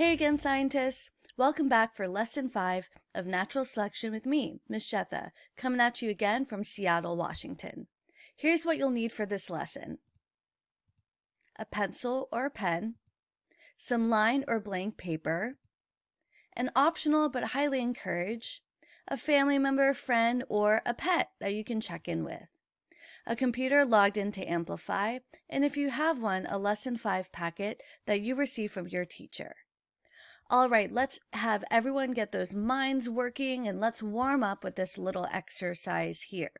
Hey again, scientists! Welcome back for Lesson 5 of Natural Selection with me, Miss Shetha, coming at you again from Seattle, Washington. Here's what you'll need for this lesson. A pencil or a pen, some line or blank paper, an optional but highly encouraged, a family member, friend, or a pet that you can check in with a computer logged into Amplify, and if you have one, a Lesson 5 packet that you receive from your teacher. All right, let's have everyone get those minds working and let's warm up with this little exercise here.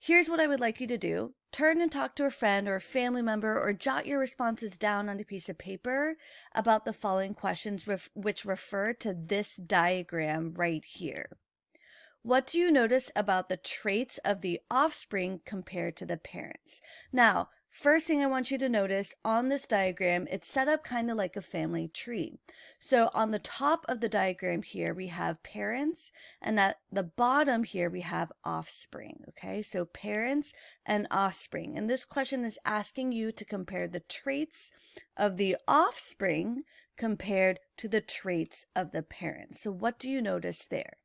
Here's what I would like you to do. Turn and talk to a friend or a family member or jot your responses down on a piece of paper about the following questions ref which refer to this diagram right here. What do you notice about the traits of the offspring compared to the parents? Now, first thing I want you to notice on this diagram, it's set up kind of like a family tree. So on the top of the diagram here, we have parents, and at the bottom here, we have offspring, okay? So parents and offspring. And this question is asking you to compare the traits of the offspring compared to the traits of the parents. So what do you notice there?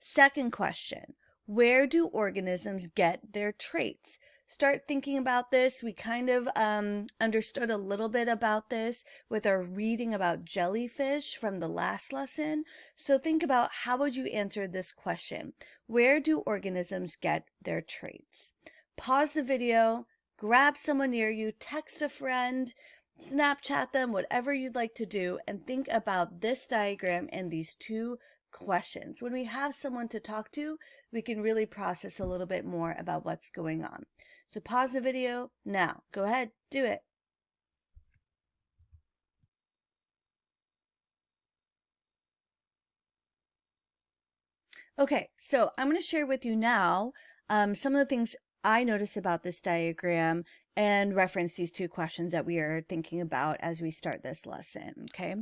Second question, where do organisms get their traits? Start thinking about this. We kind of um, understood a little bit about this with our reading about jellyfish from the last lesson. So think about how would you answer this question? Where do organisms get their traits? Pause the video, grab someone near you, text a friend, Snapchat them, whatever you'd like to do, and think about this diagram and these two questions. When we have someone to talk to, we can really process a little bit more about what's going on. So pause the video now. Go ahead, do it. Okay, so I'm going to share with you now um, some of the things I notice about this diagram and reference these two questions that we are thinking about as we start this lesson, okay?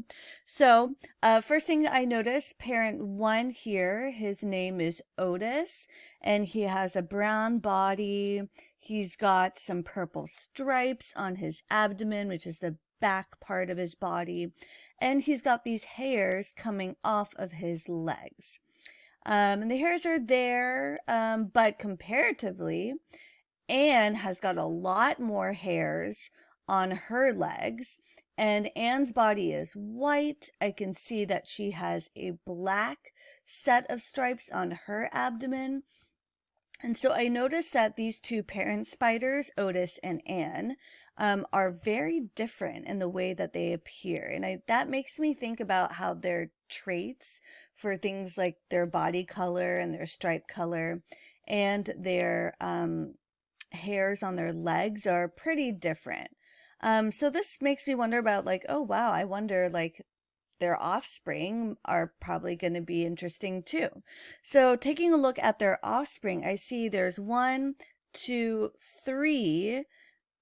So, uh, first thing I notice, parent one here, his name is Otis, and he has a brown body. He's got some purple stripes on his abdomen, which is the back part of his body, and he's got these hairs coming off of his legs. Um, and the hairs are there, um, but comparatively, Anne has got a lot more hairs on her legs and Anne's body is white. I can see that she has a black set of stripes on her abdomen. And so I noticed that these two parent spiders, Otis and Anne, um, are very different in the way that they appear. And I, that makes me think about how their traits for things like their body color and their stripe color and their um, hairs on their legs are pretty different. Um, so this makes me wonder about like, oh wow, I wonder like their offspring are probably going to be interesting too. So taking a look at their offspring, I see there's one, two, three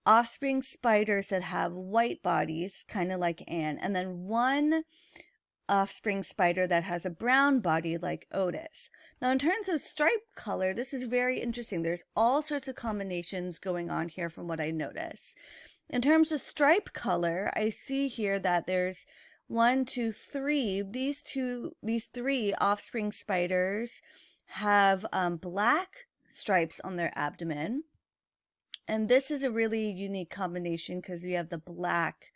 offspring spiders that have white bodies, kind of like Anne, and then one offspring spider that has a brown body like Otis. Now, in terms of stripe color, this is very interesting. There's all sorts of combinations going on here from what I notice. In terms of stripe color, I see here that there's one, two, three. These two, these three offspring spiders have um, black stripes on their abdomen. And this is a really unique combination because we have the black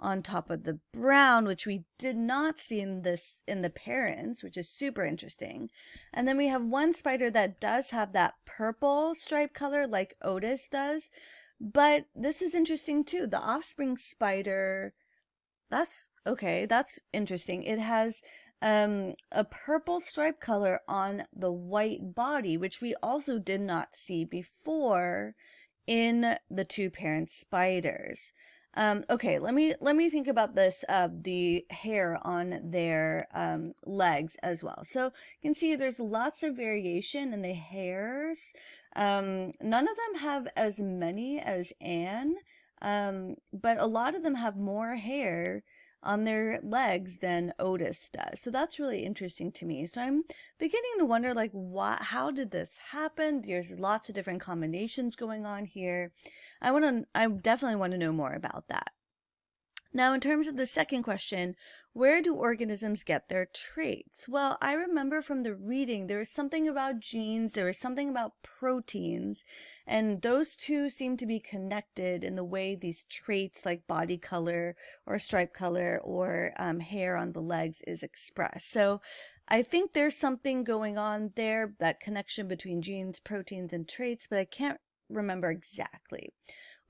on top of the brown, which we did not see in this in the parents, which is super interesting. And then we have one spider that does have that purple stripe color like Otis does. But this is interesting too. The offspring spider, that's okay, that's interesting. It has um, a purple stripe color on the white body, which we also did not see before in the two parent spiders. Um, okay, let me let me think about this uh, the hair on their um, legs as well. So you can see there's lots of variation in the hairs. Um, none of them have as many as Anne, um, but a lot of them have more hair on their legs than Otis does. So that's really interesting to me. So I'm beginning to wonder like what how did this happen? There's lots of different combinations going on here. I want to I definitely want to know more about that. Now, in terms of the second question, where do organisms get their traits? Well, I remember from the reading there was something about genes, there was something about proteins, and those two seem to be connected in the way these traits like body color or stripe color or um, hair on the legs is expressed. So I think there's something going on there, that connection between genes, proteins, and traits, but I can't remember exactly.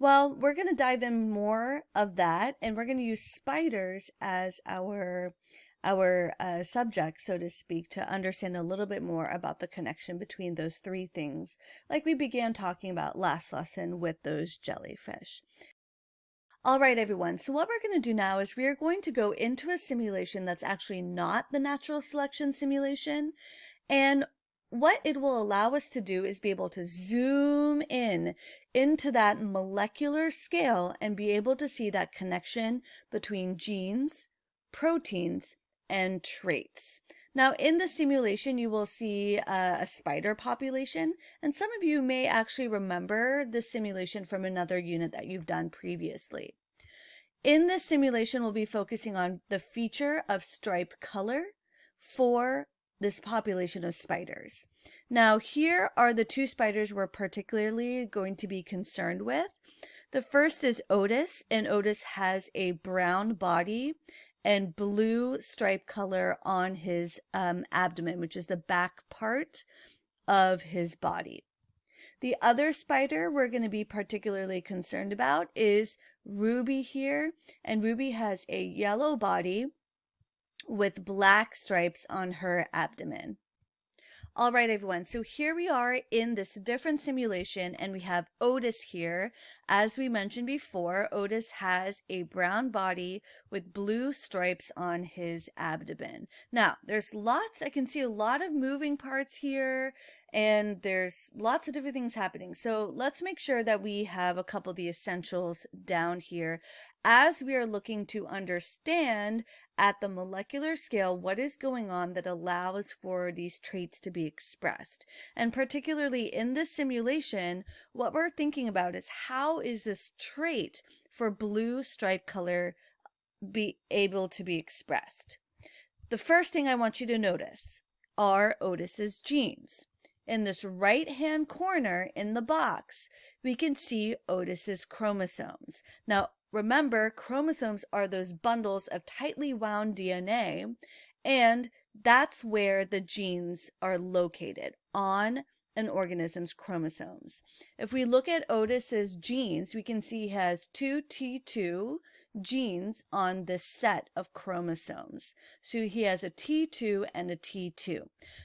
Well, we're going to dive in more of that, and we're going to use spiders as our our uh, subject, so to speak, to understand a little bit more about the connection between those three things, like we began talking about last lesson with those jellyfish. All right, everyone. So what we're going to do now is we are going to go into a simulation that's actually not the natural selection simulation. And what it will allow us to do is be able to zoom in into that molecular scale and be able to see that connection between genes, proteins, and traits. Now, in the simulation, you will see a, a, spider population, and some of you may actually remember the simulation from another unit that you've done previously. In this simulation, we'll be focusing on the feature of stripe color for this population of spiders. Now here are the two spiders we're particularly going to be concerned with. The first is Otis, and Otis has a brown body and blue stripe color on his um, abdomen, which is the back part of his body. The other spider we're going to be particularly concerned about is Ruby here, and Ruby has a yellow body with black stripes on her abdomen. All right, everyone. So here we are in this different simulation and we have Otis here. As we mentioned before, Otis has a brown body with blue stripes on his abdomen. Now, there's lots, I can see a lot of moving parts here and there's lots of different things happening. So let's make sure that we have a couple of the essentials down here as we are looking to understand at the molecular scale what is going on that allows for these traits to be expressed. And particularly in this simulation, what we're thinking about is how is this trait for blue stripe color be able to be expressed? The first thing I want you to notice are Otis's genes. In this right hand corner in the box, we can see Otis's chromosomes. Now, Remember, chromosomes are those bundles of tightly wound DNA, and that's where the genes are located on an organism's chromosomes. If we look at Otis's genes, we can see he has two T2 genes on this set of chromosomes. So he has a T2 and a T2.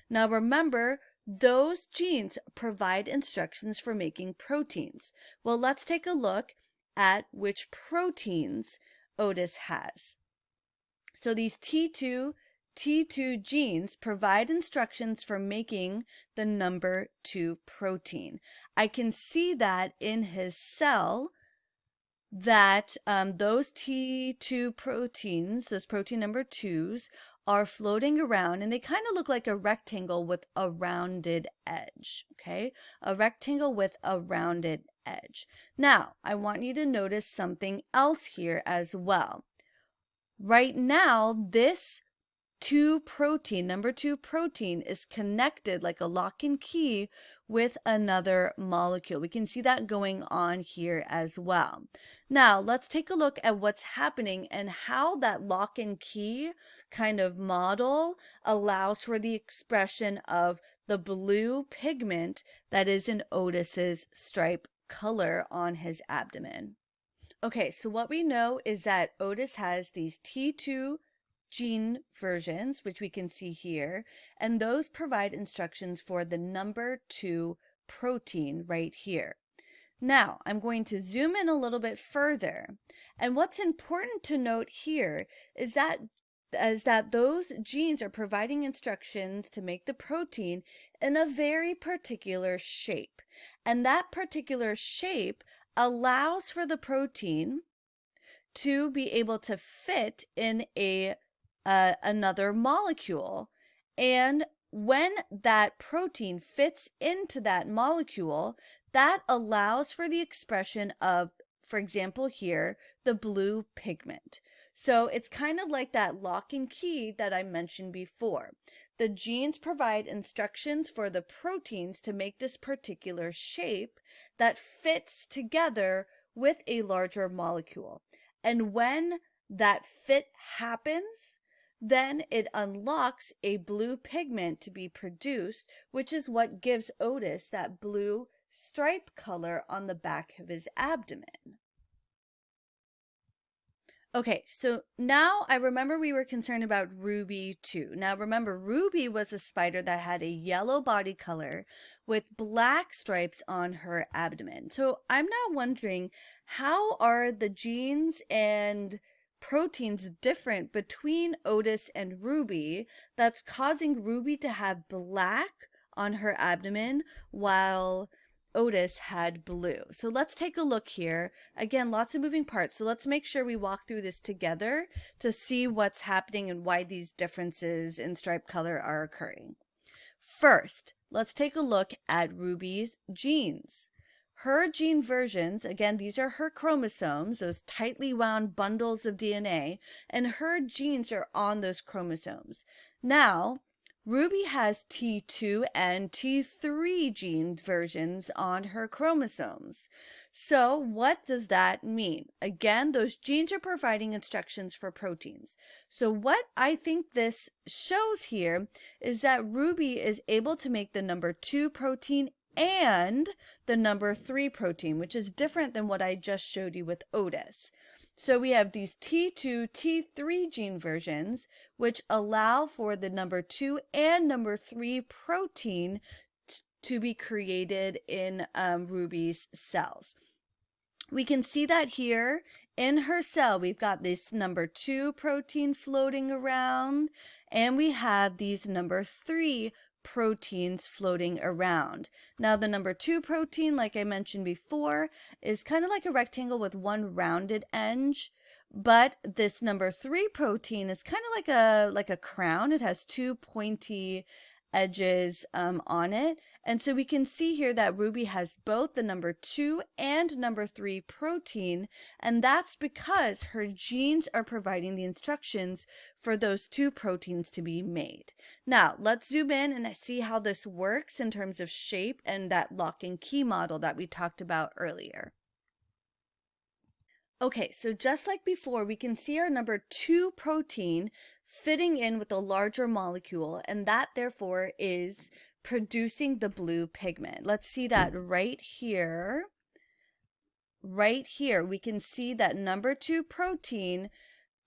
Now remember, those genes provide instructions for making proteins. Well, let's take a look at which proteins Otis has. So these T2, T2 genes provide instructions for making the number 2 protein. I can see that in his cell that um, those T2 proteins, those protein number 2s, are floating around and they kind of look like a rectangle with a rounded edge, okay? A rectangle with a rounded edge. Now, I want you to notice something else here as well. Right now, this two protein, number two protein is connected like a lock and key with another molecule. We can see that going on here as well. Now, let's take a look at what's happening and how that lock and key kind of model allows for the expression of the blue pigment that is in Otis's stripe color on his abdomen. Okay, so what we know is that Otis has these T2 gene versions, which we can see here, and those provide instructions for the number two protein right here. Now, I'm going to zoom in a little bit further. And what's important to note here is that is that those genes are providing instructions to make the protein in a very particular shape. And that particular shape allows for the protein to be able to fit in a uh, another molecule. And when that protein fits into that molecule, that allows for the expression of, for example, here, the blue pigment. So it's kind of like that lock and key that I mentioned before. The genes provide instructions for the proteins to make this particular shape that fits together with a larger molecule. And when that fit happens, then it unlocks a blue pigment to be produced, which is what gives Otis that blue stripe color on the back of his abdomen. Okay, so now I remember we were concerned about Ruby too. Now remember, Ruby was a spider that had a yellow body color with black stripes on her abdomen. So I'm now wondering, how are the genes and proteins different between Otis and Ruby that's causing Ruby to have black on her abdomen while Otis had blue. So let's take a look here. Again, lots of moving parts. So let's make sure we walk through this together to see what's happening and why these differences in stripe color are occurring. First, let's take a look at Ruby's genes. Her gene versions, again, these are her chromosomes, those tightly wound bundles of DNA, and her genes are on those chromosomes. Now, Ruby has T2 and T3 gene versions on her chromosomes. So what does that mean? Again, those genes are providing instructions for proteins. So what I think this shows here is that Ruby is able to make the number two protein and the number three protein, which is different than what I just showed you with Otis. So we have these T2, T3 gene versions, which allow for the number two and number three protein to be created in um, Ruby's cells. We can see that here in her cell, we've got this number two protein floating around, and we have these number three proteins floating around. Now the number two protein, like I mentioned before, is kind of like a rectangle with one rounded edge. But this number three protein is kind of like a like a crown. It has two pointy edges um, on it. And so we can see here that Ruby has both the number two and number three protein. And that's because her genes are providing the instructions for those two proteins to be made. Now let's zoom in and see how this works in terms of shape and that lock and key model that we talked about earlier. Okay, so just like before, we can see our number two protein fitting in with a larger molecule, and that therefore is producing the blue pigment. Let's see that mm. right here. Right here, we can see that number two protein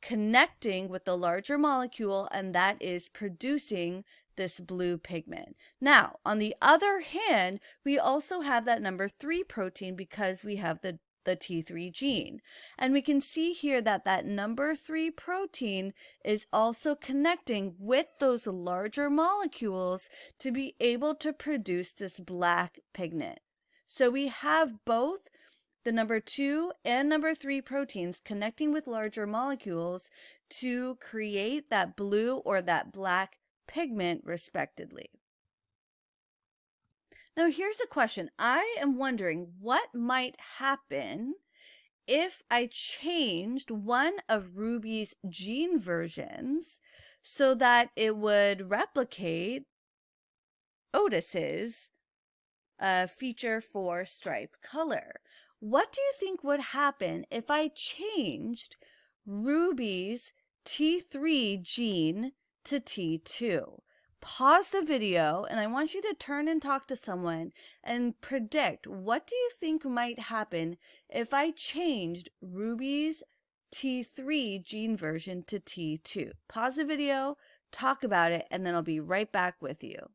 connecting with the larger molecule, and that is producing this blue pigment. Now, on the other hand, we also have that number three protein because we have the the T3 gene. And we can see here that that number three protein is also connecting with those larger molecules to be able to produce this black pigment. So we have both the number two and number three proteins connecting with larger molecules to create that blue or that black pigment respectively. Now, here's a question. I am wondering what might happen if I changed one of Ruby's gene versions so that it would replicate Otis's uh, feature for stripe color. What do you think would happen if I changed Ruby's T3 gene to T2? Pause the video and I want you to turn and talk to someone and predict what do you think might happen if I changed Ruby's T3 gene version to T2. Pause the video, talk about it, and then I'll be right back with you.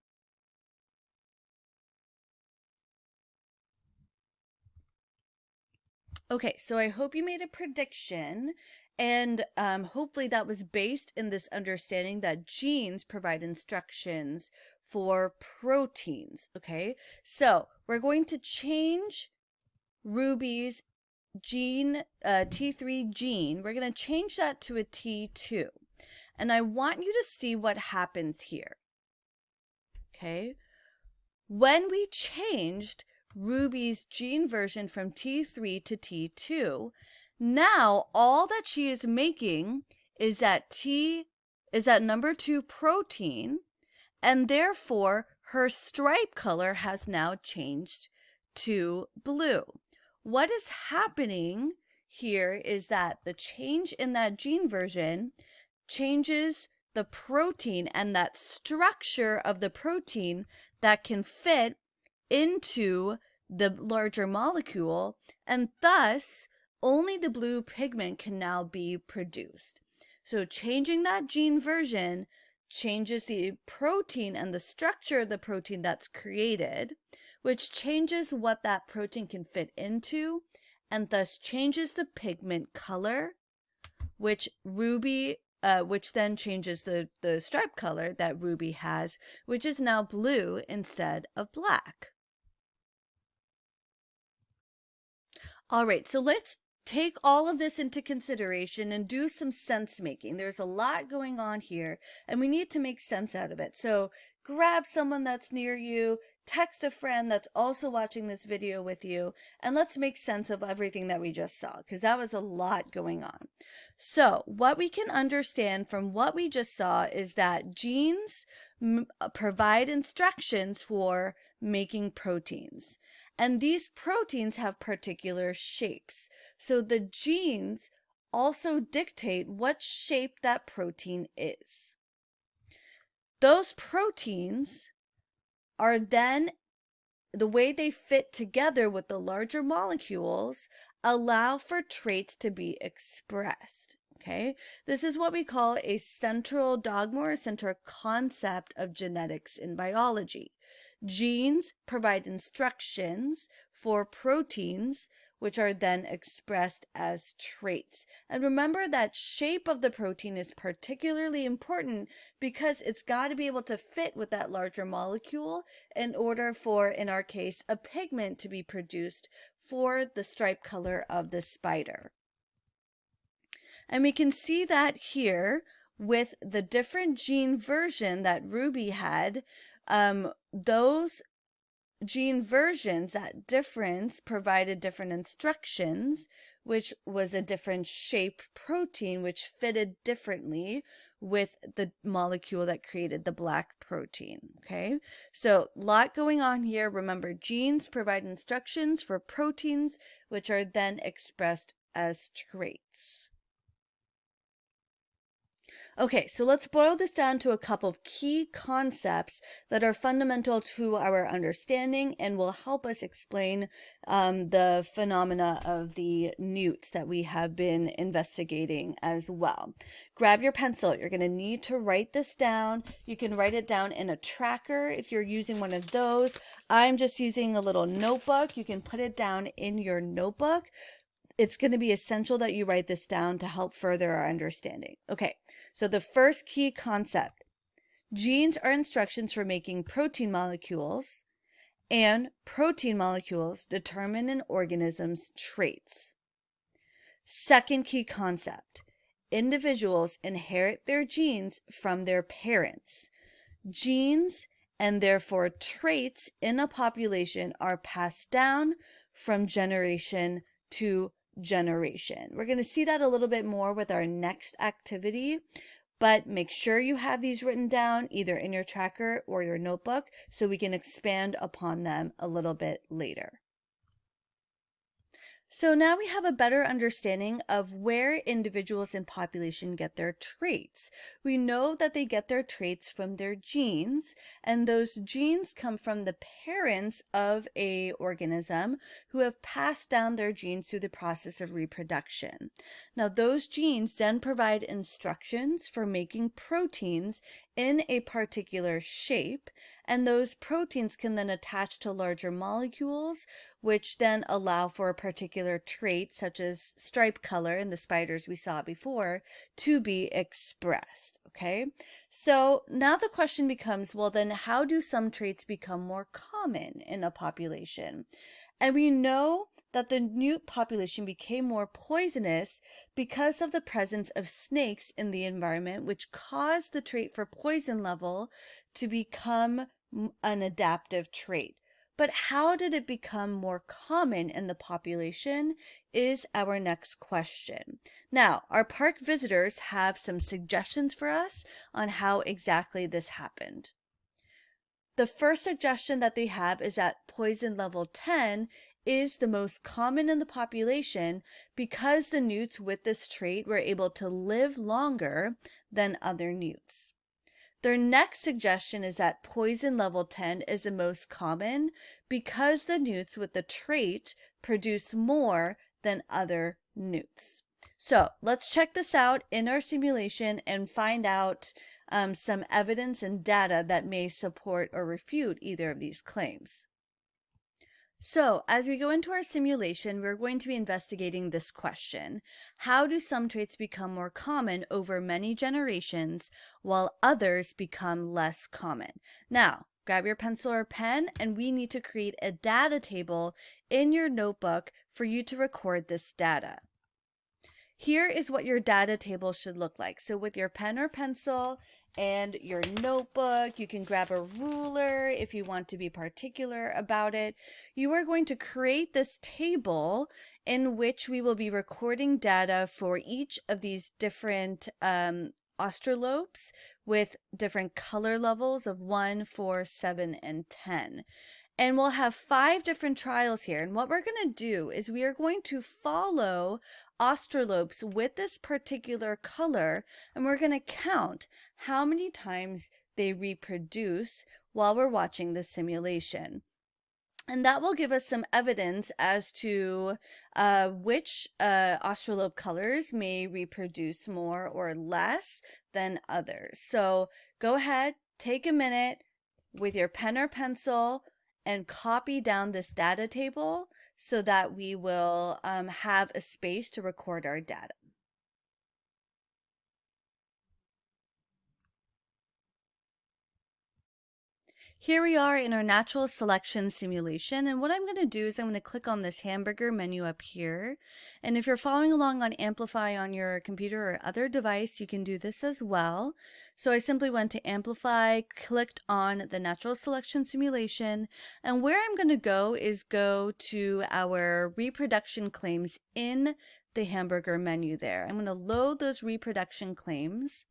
Okay, so I hope you made a prediction and um, hopefully that was based in this understanding that genes provide instructions for proteins. Okay, so we're going to change Ruby's gene, uh, T3 gene. We're going to change that to a T2. And I want you to see what happens here. Okay, when we changed Ruby's gene version from T3 to T2, Now, all that she is making is that T is that number two protein, and therefore her stripe color has now changed to blue. What is happening here is that the change in that gene version changes the protein and that structure of the protein that can fit into the larger molecule, and thus only the blue pigment can now be produced. So changing that gene version changes the protein and the structure of the protein that's created, which changes what that protein can fit into and thus changes the pigment color, which Ruby, uh, which then changes the, the stripe color that Ruby has, which is now blue instead of black. All right, so let's take all of this into consideration and do some sense making. There's a lot going on here and we need to make sense out of it. So grab someone that's near you, text a friend that's also watching this video with you, and let's make sense of everything that we just saw because that was a lot going on. So what we can understand from what we just saw is that genes provide instructions for making proteins. And these proteins have particular shapes. So the genes also dictate what shape that protein is. Those proteins are then the way they fit together with the larger molecules allow for traits to be expressed. Okay, this is what we call a central dogma or central concept of genetics in biology. Genes provide instructions for proteins which are then expressed as traits. And remember that shape of the protein is particularly important because it's got to be able to fit with that larger molecule in order for, in our case, a pigment to be produced for the stripe color of the spider. And we can see that here with the different gene version that Ruby had um, those gene versions, that difference provided different instructions, which was a different shape protein, which fitted differently with the molecule that created the black protein. Okay, so lot going on here. Remember, genes provide instructions for proteins, which are then expressed as traits. Okay, so let's boil this down to a couple of key concepts that are fundamental to our understanding and will help us explain um, the phenomena of the newts that we have been investigating as well. Grab your pencil. You're going to need to write this down. You can write it down in a tracker if you're using one of those. I'm just using a little notebook. You can put it down in your notebook. It's going to be essential that you write this down to help further our understanding. Okay. So the first key concept, genes are instructions for making protein molecules and protein molecules determine an organism's traits. Second key concept, individuals inherit their genes from their parents. Genes and therefore traits in a population are passed down from generation to generation. We're going to see that a little bit more with our next activity, but make sure you have these written down either in your tracker or your notebook so we can expand upon them a little bit later. So now we have a better understanding of where individuals in population get their traits. We know that they get their traits from their genes, and those genes come from the parents of a organism who have passed down their genes through the process of reproduction. Now those genes then provide instructions for making proteins in a particular shape, and those proteins can then attach to larger molecules, which then allow for a particular trait, such as stripe color in the spiders we saw before, to be expressed. Okay, so now the question becomes, well, then how do some traits become more common in a population? And we know that the newt population became more poisonous because of the presence of snakes in the environment, which caused the trait for poison level to become an adaptive trait. But how did it become more common in the population is our next question. Now, our park visitors have some suggestions for us on how exactly this happened. The first suggestion that they have is that poison level 10 is the most common in the population because the newts with this trait were able to live longer than other newts. Their next suggestion is that poison level 10 is the most common because the newts with the trait produce more than other newts. So let's check this out in our simulation and find out um, some evidence and data that may support or refute either of these claims. So as we go into our simulation, we're going to be investigating this question. How do some traits become more common over many generations while others become less common? Now, grab your pencil or pen and we need to create a data table in your notebook for you to record this data. Here is what your data table should look like. So with your pen or pencil and your notebook. You can grab a ruler if you want to be particular about it. You are going to create this table in which we will be recording data for each of these different um, australopes with different color levels of 1, 4, 7, and 10. And we'll have five different trials here. And what we're going to do is we are going to follow australopes with this particular color and we're going to count how many times they reproduce while we're watching the simulation. And that will give us some evidence as to uh, which uh, colors may reproduce more or less than others. So go ahead, take a minute with your pen or pencil and copy down this data table so that we will um, have a space to record our data. Here we are in our natural selection simulation and what I'm going to do is I'm going to click on this hamburger menu up here and if you're following along on Amplify on your computer or other device you can do this as well. So I simply went to Amplify, clicked on the natural selection simulation and where I'm going to go is go to our reproduction claims in the hamburger menu there. I'm going to load those reproduction claims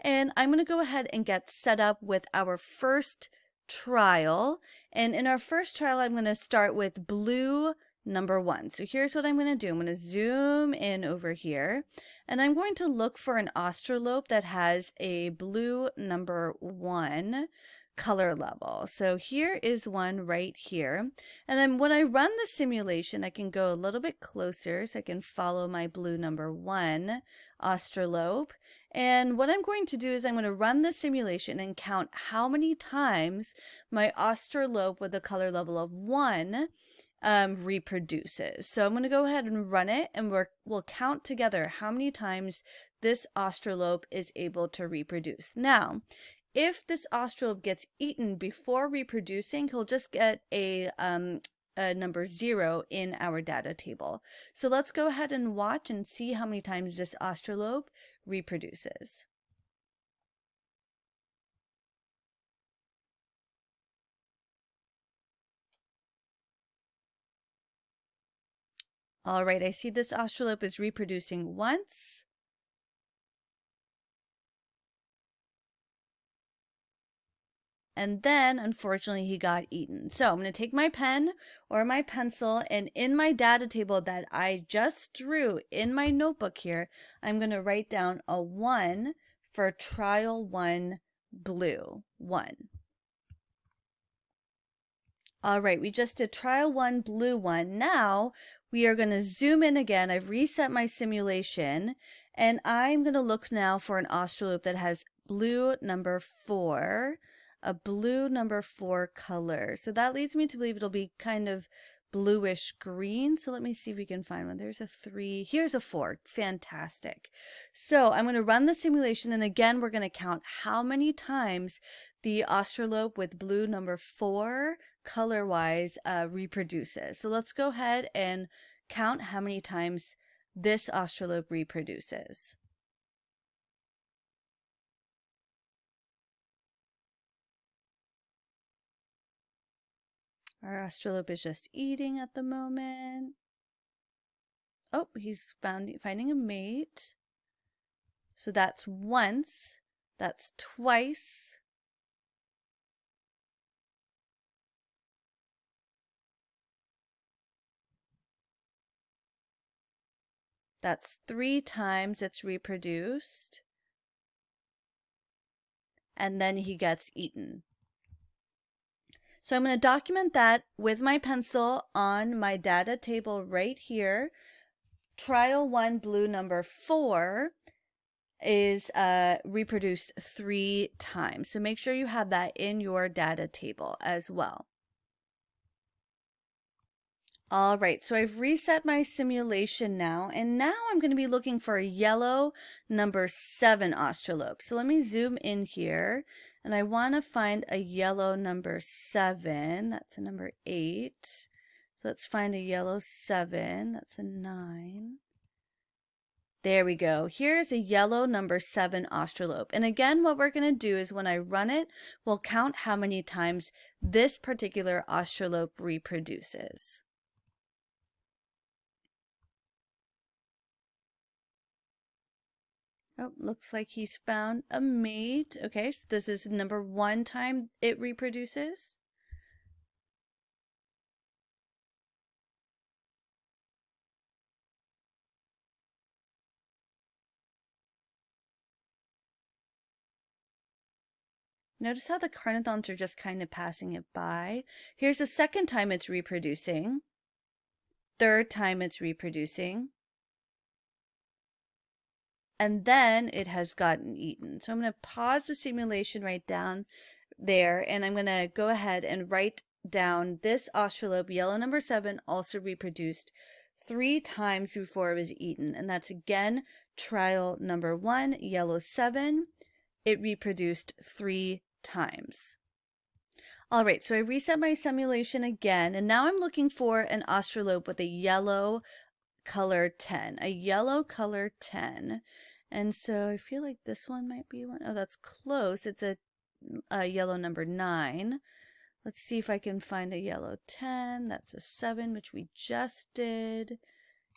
and I'm going to go ahead and get set up with our first trial. And in our first trial, I'm going to start with blue number one. So here's what I'm going to do. I'm going to zoom in over here and I'm going to look for an australope that has a blue number one color level. So here is one right here. And then when I run the simulation, I can go a little bit closer so I can follow my blue number one australope. And what I'm going to do is I'm going to run the simulation and count how many times my australope with a color level of 1 um, reproduces. So I'm going to go ahead and run it and we will count together how many times this australope is able to reproduce. Now, if this australope gets eaten before reproducing, he'll just get a, um, a number zero in our data table. So let's go ahead and watch and see how many times this australope reproduces. All right, I see this australope is reproducing once. And then, unfortunately, he got eaten. So I'm going to take my pen or my pencil and in my data table that I just drew in my notebook here, I'm going to write down a 1 for trial 1 blue. 1. All right, we just did trial 1 blue 1. Now we are going to zoom in again. I've reset my simulation and I'm going to look now for an australope that has blue number 4 a blue number four color. So that leads me to believe it'll be kind of bluish green. So let me see if we can find one. There's a three. Here's a four. Fantastic. So I'm going to run the simulation. And again, we're going to count how many times the australope with blue number four color-wise uh, reproduces. So let's go ahead and count how many times this australope reproduces. Our Australope is just eating at the moment. Oh, he's found finding a mate. So that's once, that's twice. That's three times it's reproduced. And then he gets eaten. So I'm going to document that with my pencil on my data table right here. Trial one blue number four is uh, reproduced three times. So make sure you have that in your data table as well. All right, so I've reset my simulation now, and now I'm going to be looking for a yellow number seven Australope. So let me zoom in here, and I want to find a yellow number seven. That's a number eight. So let's find a yellow seven. That's a nine. There we go. Here's a yellow number seven Australope. And again, what we're going to do is when I run it, we'll count how many times this particular Australope reproduces. Oh, looks like he's found a mate. Okay, so this is number one time it reproduces. Notice how the carnothrons are just kind of passing it by. Here's the second time it's reproducing. Third time it's reproducing and then it has gotten eaten. So I'm going to pause the simulation right down there and I'm going to go ahead and write down this Australope yellow number seven also reproduced three times before it was eaten. And that's again trial number one yellow seven. It reproduced three times. All right so I reset my simulation again and now I'm looking for an Australope with a yellow color 10 a yellow color 10 and so I feel like this one might be one. Oh, that's close. It's a, mm, a yellow number 9. Let's see if I can find a yellow 10. That's a 7, which we just did.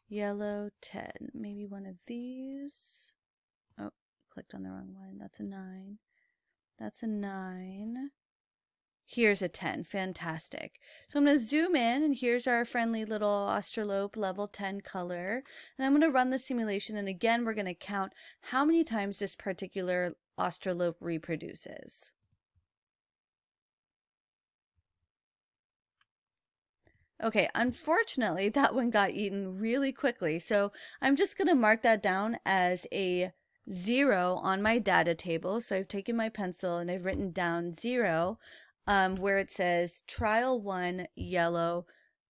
Yellow 10. Maybe one of these. Oh, clicked on the wrong one. That's a 9. That's a 9. Here's a 10. Fantastic. So I'm going to zoom in and here's our friendly little Australope level 10 color. And I'm going to run the simulation and again we're going to count how many times this particular Australope reproduces. Okay, unfortunately that one got eaten really quickly. So I'm just going to mark that down as a zero on my data table. So I've taken my pencil and I've written down zero um, where it says trial one yellow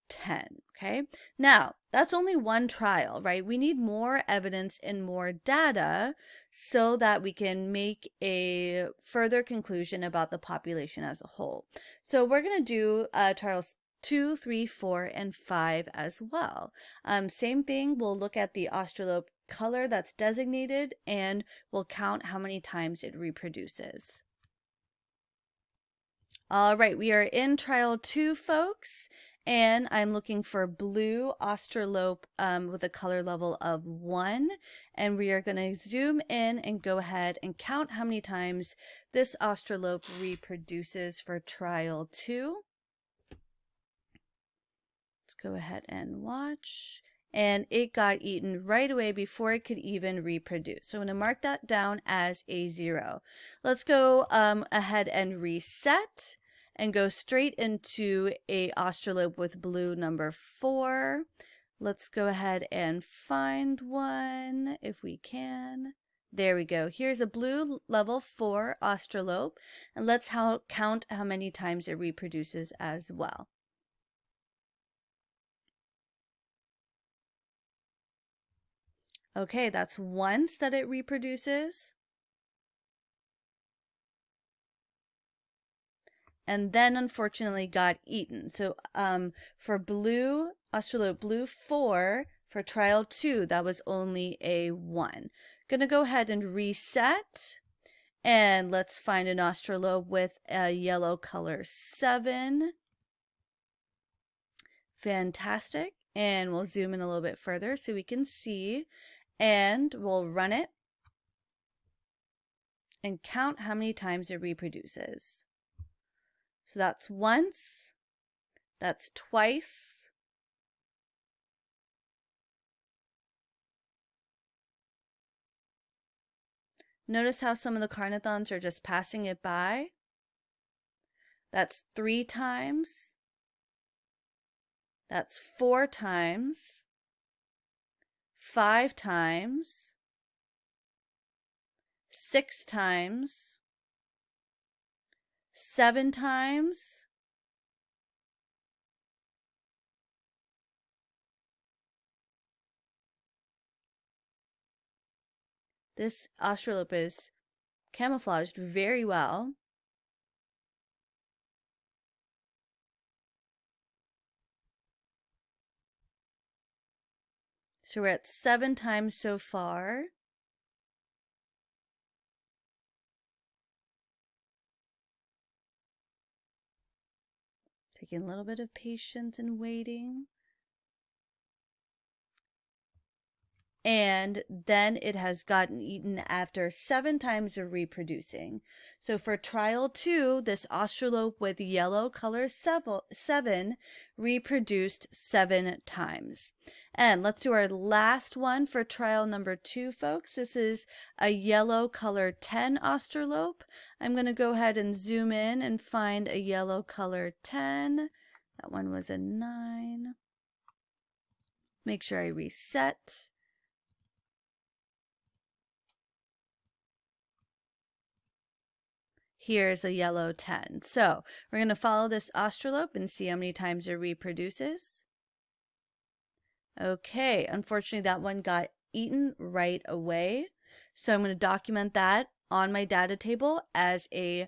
10. Okay. Now that's only one trial, right? We need more evidence and more data so that we can make a further conclusion about the population as a whole. So we're going to do uh, trials two, three, four, and five as well. Um, same thing. We'll look at the Australope color that's designated and we'll count how many times it reproduces. All right, we are in trial two, folks, and I'm looking for blue Australope um, with a color level of one. And we are going to zoom in and go ahead and count how many times this Australope reproduces for trial two. Let's go ahead and watch. And it got eaten right away before it could even reproduce. So I'm going to mark that down as a zero. Let's go um, ahead and reset and go straight into a Australope with blue number four. Let's go ahead and find one if we can. There we go. Here's a blue level 4 Australope, and let's how, count how many times it reproduces as well. Okay, that's once that it reproduces. and then unfortunately got eaten. So um, for blue, Australope blue 4, for trial 2, that was only a 1. Gonna go ahead and reset. And let's find an Australope with a yellow color 7. Fantastic. And we'll zoom in a little bit further so we can see. And we'll run it and count how many times it reproduces. So that's once, that's twice, Notice how some of the Carnothrons are just passing it by. That's three times. That's four times. Five times. Six times. Seven times. This Australope is camouflaged very well. So we're at seven times so far. Taking a little bit of patience and waiting. and then it has gotten eaten after seven times of reproducing. So for trial two, this Australope with yellow color seven reproduced seven times. And let's do our last one for trial number two, folks. This is a yellow color 10 Australope. I'm going to go ahead and zoom in and find a yellow color 10. That one was a 9. Make sure I reset. here's a yellow 10. So we're going to follow this Australope and see how many times it reproduces. Okay, unfortunately that one got eaten right away. So I'm going to document that on my data table as a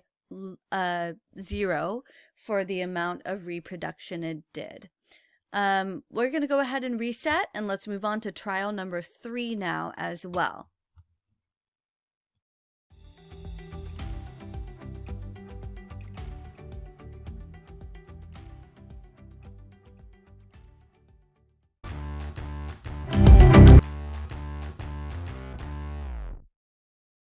uh, zero for the amount of reproduction it did. Um, we're going to go ahead and reset and let's move on to trial number three now as well.